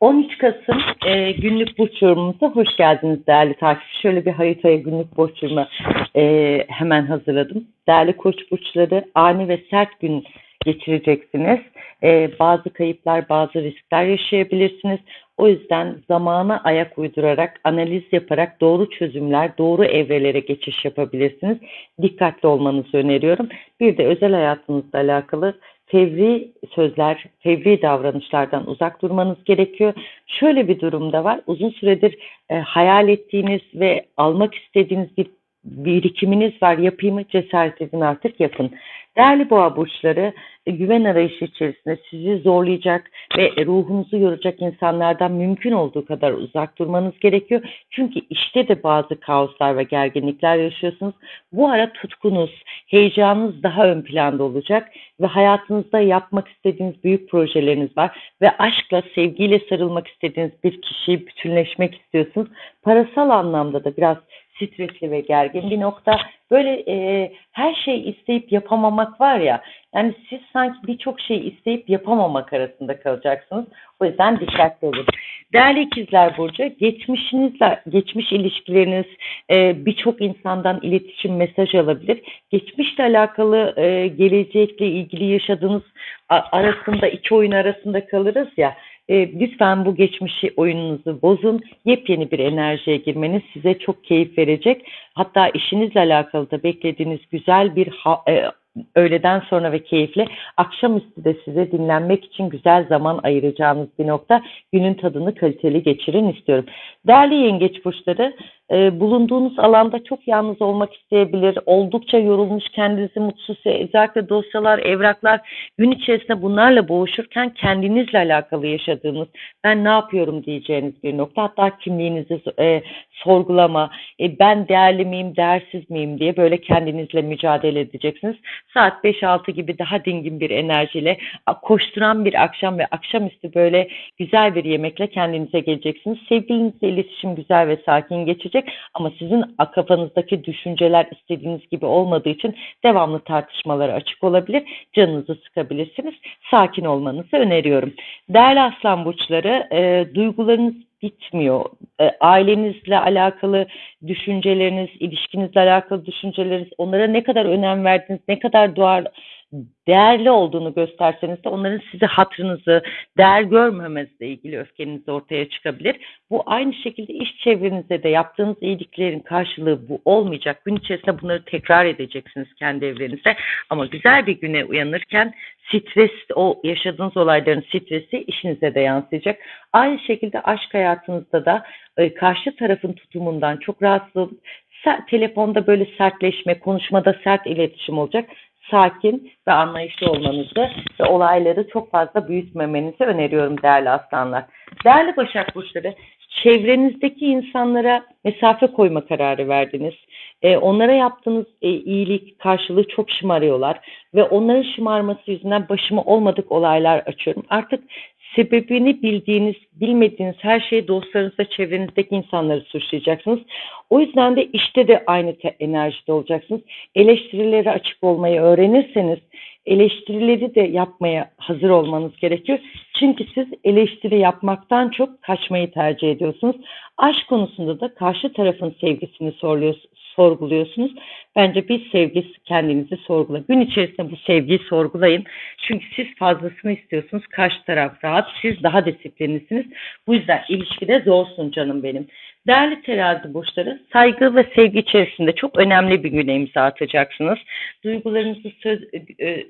13 Kasım e, günlük burç yorumumuza hoş geldiniz değerli takipçi. Şöyle bir haritaya günlük burç yorumu e, hemen hazırladım. Değerli koç burçları ani ve sert gün geçireceksiniz. E, bazı kayıplar, bazı riskler yaşayabilirsiniz. O yüzden zamana ayak uydurarak, analiz yaparak doğru çözümler, doğru evrelere geçiş yapabilirsiniz. Dikkatli olmanızı öneriyorum. Bir de özel hayatınızla alakalı fevri sözler, fevri davranışlardan uzak durmanız gerekiyor. Şöyle bir durumda var. Uzun süredir e, hayal ettiğiniz ve almak istediğiniz bir birikiminiz var. Yapayım mı? Cesaret edin artık yapın. Değerli boğa burçları e, güven arayışı içerisinde sizi zorlayacak ve ruhunuzu yoracak insanlardan mümkün olduğu kadar uzak durmanız gerekiyor. Çünkü işte de bazı kaoslar ve gerginlikler yaşıyorsunuz. Bu ara tutkunuz, heyecanınız daha ön planda olacak ve hayatınızda yapmak istediğiniz büyük projeleriniz var ve aşkla, sevgiyle sarılmak istediğiniz bir kişiyi bütünleşmek istiyorsunuz. Parasal anlamda da biraz stresli ve gergin bir nokta. Böyle e, her şey isteyip yapamamak var ya, yani siz sanki birçok şey isteyip yapamamak arasında kalacaksınız. O yüzden dikkatli olun. Değerli ikizler Burcu, geçmişinizle, geçmiş ilişkileriniz e, birçok insandan iletişim mesaj alabilir. Geçmişle alakalı e, gelecekle ilgili yaşadığınız arasında, iki oyun arasında kalırız ya. E, lütfen bu geçmişi oyununuzu bozun. Yepyeni bir enerjiye girmeniz size çok keyif verecek. Hatta işinizle alakalı da beklediğiniz güzel bir ha, e, öğleden sonra ve keyifli akşamüstü de size dinlenmek için güzel zaman ayıracağınız bir nokta. Günün tadını kaliteli geçirin istiyorum. Değerli yengeç burçları e, bulunduğunuz alanda çok yalnız olmak isteyebilir. Oldukça yorulmuş, kendinizi mutsuz, özellikle dosyalar, evraklar gün içerisinde bunlarla boğuşurken kendinizle alakalı yaşadığınız, ben ne yapıyorum diyeceğiniz bir nokta. Hatta kimliğinizi e, sorgulama, e, ben değerli miyim, değersiz miyim diye böyle kendinizle mücadele edeceksiniz. Saat 5-6 gibi daha dingin bir enerjiyle koşturan bir akşam ve akşamüstü böyle güzel bir yemekle kendinize geleceksiniz. Sevgilinizle iletişim güzel ve sakin geçecek gelecek ama sizin kafanızdaki düşünceler istediğiniz gibi olmadığı için devamlı tartışmalara açık olabilir. Canınızı sıkabilirsiniz. Sakin olmanızı öneriyorum. Değerli aslan burçları e, duygularınız bitmiyor. E, ailenizle alakalı düşünceleriniz, ilişkinizle alakalı düşünceleriniz, onlara ne kadar önem verdiniz, ne kadar duar, değerli olduğunu gösterseniz de onların size hatrınızı, değer görmemezle ilgili öfkeniz ortaya çıkabilir. Bu aynı şekilde iş çevrenizde de yaptığınız iyiliklerin karşılığı bu olmayacak. Gün içerisinde bunları tekrar edeceksiniz kendi evrenizde. Ama güzel bir güne uyanırken stres, o yaşadığınız olayların stresi işinize de yansıyacak. Aynı şekilde aşk hayatınızda da e, karşı tarafın tutumundan çok rahatsız telefonda böyle sertleşme, konuşmada sert iletişim olacak sakin ve anlayışlı olmanızı ve olayları çok fazla büyütmemenizi öneriyorum değerli aslanlar. Değerli Başak Burçları, çevrenizdeki insanlara mesafe koyma kararı verdiniz. E, onlara yaptığınız e, iyilik karşılığı çok şımarıyorlar ve onların şımarması yüzünden başıma olmadık olaylar açıyorum. Artık sebebini bildiğiniz, bilmediğiniz her şeyi dostlarınızla, çevrenizdeki insanları suçlayacaksınız. O yüzden de işte de aynı enerjide olacaksınız. Eleştirilere açık olmayı öğrenirseniz eleştirileri de yapmaya hazır olmanız gerekiyor. Çünkü siz eleştiri yapmaktan çok kaçmayı tercih ediyorsunuz. Aşk konusunda da karşı tarafın sevgisini sorguluyorsunuz. Bence bir sevgi kendinizi sorgula. Gün içerisinde bu sevgiyi sorgulayın. Çünkü siz fazlasını istiyorsunuz. Karşı taraf rahat. Siz daha disiplinlisiniz. Bu yüzden ilişkide zorsun canım benim. Değerli terazi burçları, saygı ve sevgi içerisinde çok önemli bir güne imza atacaksınız. Duygularınızı, söz, e, e,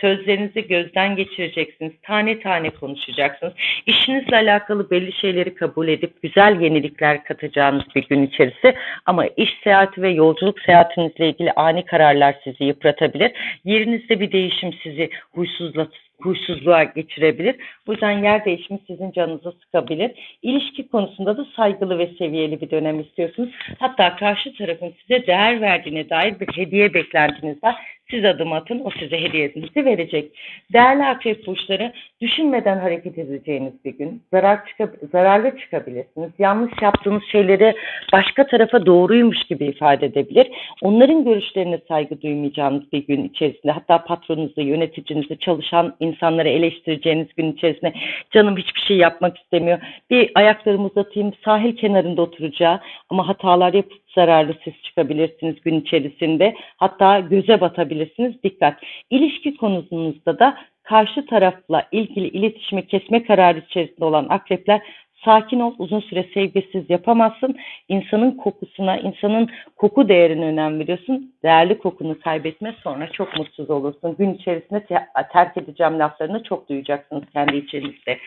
sözlerinizi gözden geçireceksiniz. Tane tane konuşacaksınız. İşinizle alakalı belli şeyleri kabul edip güzel yenilikler katacağınız bir gün içerisi. Ama iş seyahati ve yolculuk seyahatinizle ilgili ani kararlar sizi yıpratabilir. Yerinizde bir değişim sizi huysuzlatır huysuzluğa geçirebilir. Bu yüzden yer değişimi sizin canınızı sıkabilir. İlişki konusunda da saygılı ve seviyeli bir dönem istiyorsunuz. Hatta karşı tarafın size değer verdiğine dair bir hediye beklentiniz var. Siz adım atın, o size hediyenizi verecek. Değerli akrep burçları, düşünmeden hareket edeceğiniz bir gün. Zarar çıkab zararlı çıkabilirsiniz. Yanlış yaptığınız şeyleri başka tarafa doğruymuş gibi ifade edebilir. Onların görüşlerine saygı duymayacağınız bir gün içerisinde, hatta patronunuzu, yöneticinizi, çalışan insanları insanları eleştireceğiniz gün içerisinde canım hiçbir şey yapmak istemiyor. Bir ayaklarımı uzatayım sahil kenarında oturacağı ama hatalar yapıp zararlı siz çıkabilirsiniz gün içerisinde. Hatta göze batabilirsiniz. Dikkat. İlişki konusunda da karşı tarafla ilgili iletişimi kesme kararı içerisinde olan akrepler sakin ol, uzun süre sevgisiz yapamazsın. İnsanın kokusuna, insanın koku değerine önem veriyorsun. Değerli kokunu kaybetme sonra çok mutsuz olursun. Gün içerisinde te- terk edeceğim laflarını çok duyacaksınız kendi içinizde.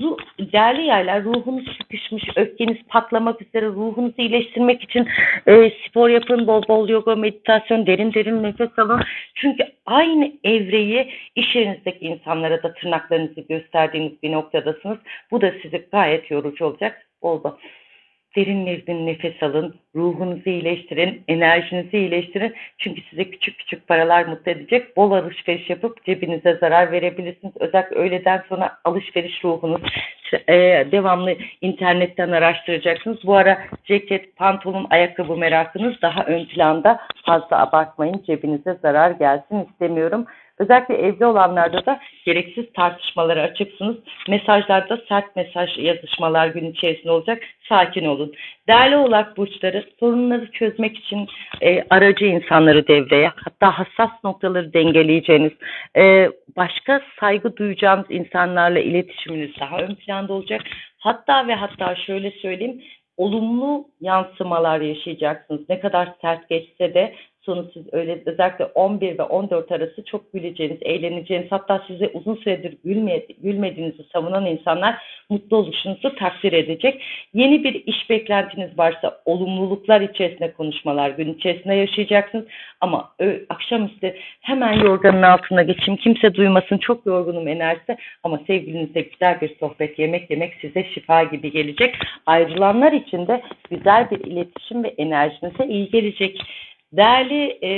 Ruh, değerli yaylar ruhunuz sıkışmış, öfkeniz patlamak üzere ruhunuzu iyileştirmek için e, spor yapın, bol bol yoga, meditasyon, derin derin nefes alın. Çünkü aynı evreyi iş yerinizdeki insanlara da tırnaklarınızı gösterdiğiniz bir noktadasınız. Bu da sizi gayet yorucu olacak. Bol bol derin derin nefes alın, ruhunuzu iyileştirin, enerjinizi iyileştirin. Çünkü size küçük küçük paralar mutlu edecek. Bol alışveriş yapıp cebinize zarar verebilirsiniz. Özellikle öğleden sonra alışveriş ruhunuz e, devamlı internetten araştıracaksınız. Bu ara ceket, pantolon, ayakkabı merakınız daha ön planda. Fazla abartmayın. Cebinize zarar gelsin istemiyorum. Özellikle evli olanlarda da gereksiz tartışmalara açıksınız. Mesajlarda sert mesaj yazışmalar gün içerisinde olacak. Sakin olun. Değerli oğlak burçları sorunları çözmek için e, aracı insanları devreye hatta hassas noktaları dengeleyeceğiniz e, başka saygı duyacağınız insanlarla iletişiminiz daha ön planda olacak. Hatta ve hatta şöyle söyleyeyim olumlu yansımalar yaşayacaksınız. Ne kadar sert geçse de sonu siz öyle özellikle 11 ve 14 arası çok güleceğiniz, eğleneceğiniz hatta size uzun süredir gülme, gülmediğinizi savunan insanlar mutlu oluşunuzu takdir edecek. Yeni bir iş beklentiniz varsa olumluluklar içerisinde konuşmalar gün içerisinde yaşayacaksınız. Ama akşamüstü hemen yorganın altına geçeyim kimse duymasın çok yorgunum enerjisi ama sevgilinizle güzel bir sohbet yemek yemek size şifa gibi gelecek. Ayrılanlar için de güzel bir iletişim ve enerjinize iyi gelecek. Değerli e,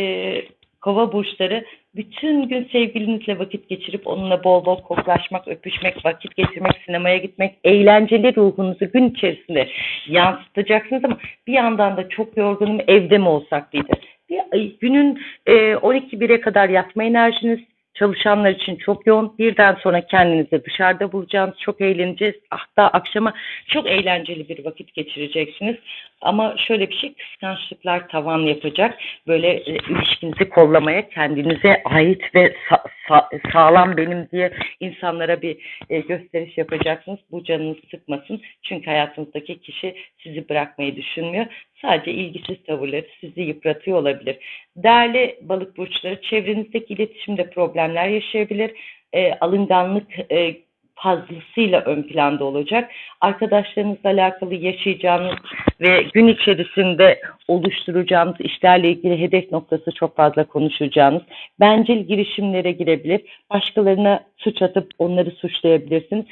kova burçları bütün gün sevgilinizle vakit geçirip onunla bol bol koklaşmak, öpüşmek, vakit geçirmek, sinemaya gitmek, eğlenceli ruhunuzu gün içerisinde yansıtacaksınız ama bir yandan da çok yorgunum evde mi olsak diye. Bir, günün e, 12-1'e kadar yatma enerjiniz çalışanlar için çok yoğun. Birden sonra kendinizi dışarıda bulacağınız, çok eğleneceğiz. Hatta akşama çok eğlenceli bir vakit geçireceksiniz. Ama şöyle bir şey, kıskançlıklar tavan yapacak. Böyle e, ilişkinizi kollamaya, kendinize ait ve sa- sa- sağlam benim diye insanlara bir e, gösteriş yapacaksınız. Bu canınızı sıkmasın. Çünkü hayatınızdaki kişi sizi bırakmayı düşünmüyor. Sadece ilgisiz tavırları sizi yıpratıyor olabilir. Değerli balık burçları, çevrenizdeki iletişimde problemler yaşayabilir. E, alınganlık e, fazlasıyla ön planda olacak. Arkadaşlarınızla alakalı yaşayacağınız ve gün içerisinde oluşturacağınız işlerle ilgili hedef noktası çok fazla konuşacağınız bencil girişimlere girebilir. Başkalarına suç atıp onları suçlayabilirsiniz.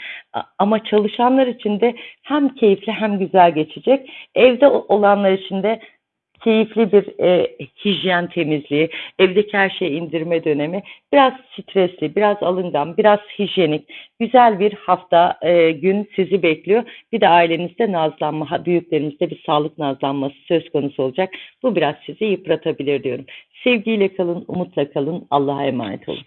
Ama çalışanlar için de hem keyifli hem güzel geçecek. Evde olanlar için de keyifli bir e, hijyen temizliği, evdeki her şeyi indirme dönemi, biraz stresli, biraz alıngan, biraz hijyenik, güzel bir hafta e, gün sizi bekliyor. Bir de ailenizde nazlanma, büyüklerimizde bir sağlık nazlanması söz konusu olacak. Bu biraz sizi yıpratabilir diyorum. Sevgiyle kalın, umutla kalın, Allah'a emanet olun.